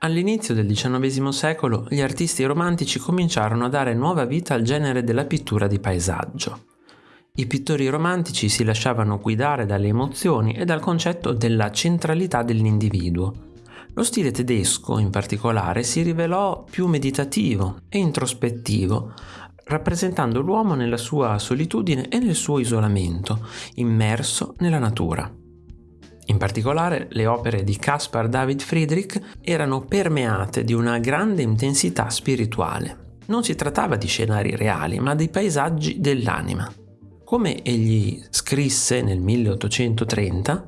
All'inizio del XIX secolo gli artisti romantici cominciarono a dare nuova vita al genere della pittura di paesaggio. I pittori romantici si lasciavano guidare dalle emozioni e dal concetto della centralità dell'individuo. Lo stile tedesco, in particolare, si rivelò più meditativo e introspettivo, rappresentando l'uomo nella sua solitudine e nel suo isolamento, immerso nella natura. In particolare le opere di Caspar David Friedrich erano permeate di una grande intensità spirituale. Non si trattava di scenari reali, ma di paesaggi dell'anima. Come egli scrisse nel 1830,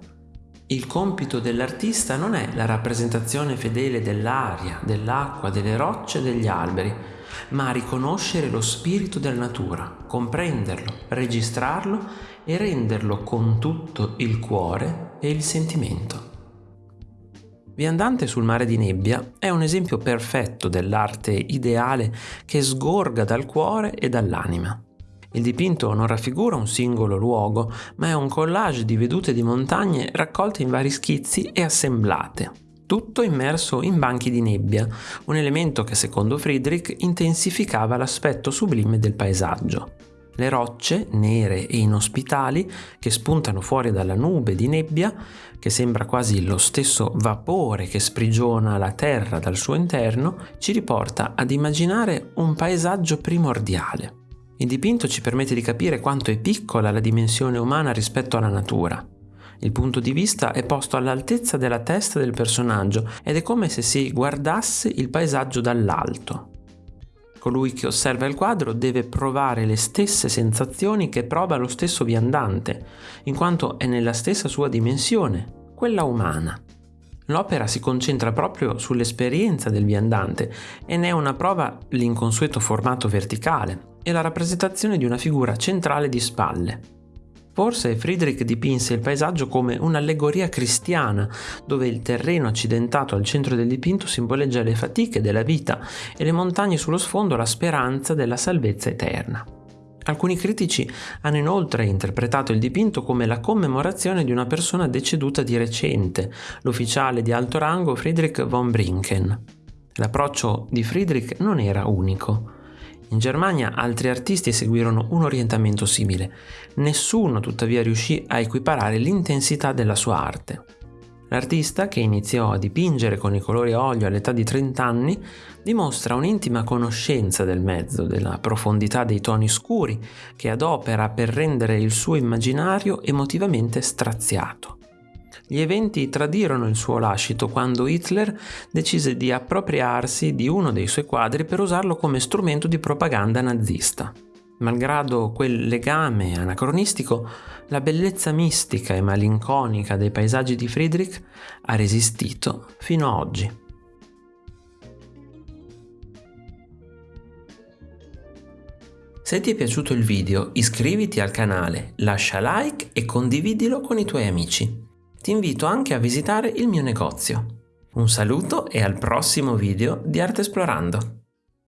il compito dell'artista non è la rappresentazione fedele dell'aria, dell'acqua, delle rocce, degli alberi, ma riconoscere lo spirito della natura, comprenderlo, registrarlo e renderlo con tutto il cuore e il sentimento. Viandante sul mare di nebbia è un esempio perfetto dell'arte ideale che sgorga dal cuore e dall'anima. Il dipinto non raffigura un singolo luogo, ma è un collage di vedute di montagne raccolte in vari schizzi e assemblate, tutto immerso in banchi di nebbia, un elemento che secondo Friedrich intensificava l'aspetto sublime del paesaggio. Le rocce, nere e inospitali, che spuntano fuori dalla nube di nebbia, che sembra quasi lo stesso vapore che sprigiona la terra dal suo interno, ci riporta ad immaginare un paesaggio primordiale. Il dipinto ci permette di capire quanto è piccola la dimensione umana rispetto alla natura. Il punto di vista è posto all'altezza della testa del personaggio ed è come se si guardasse il paesaggio dall'alto. Colui che osserva il quadro deve provare le stesse sensazioni che prova lo stesso viandante, in quanto è nella stessa sua dimensione, quella umana. L'opera si concentra proprio sull'esperienza del viandante e ne è una prova l'inconsueto formato verticale e la rappresentazione di una figura centrale di spalle. Forse Friedrich dipinse il paesaggio come un'allegoria cristiana, dove il terreno accidentato al centro del dipinto simboleggia le fatiche della vita e le montagne sullo sfondo la speranza della salvezza eterna. Alcuni critici hanno inoltre interpretato il dipinto come la commemorazione di una persona deceduta di recente, l'ufficiale di alto rango Friedrich von Brinken. L'approccio di Friedrich non era unico. In Germania altri artisti seguirono un orientamento simile. Nessuno tuttavia riuscì a equiparare l'intensità della sua arte. L'artista, che iniziò a dipingere con i colori a olio all'età di 30 anni, dimostra un'intima conoscenza del mezzo, della profondità dei toni scuri, che adopera per rendere il suo immaginario emotivamente straziato. Gli eventi tradirono il suo lascito quando Hitler decise di appropriarsi di uno dei suoi quadri per usarlo come strumento di propaganda nazista. Malgrado quel legame anacronistico, la bellezza mistica e malinconica dei paesaggi di Friedrich ha resistito fino a oggi. Se ti è piaciuto il video iscriviti al canale, lascia like e condividilo con i tuoi amici ti invito anche a visitare il mio negozio. Un saluto e al prossimo video di Arte Esplorando!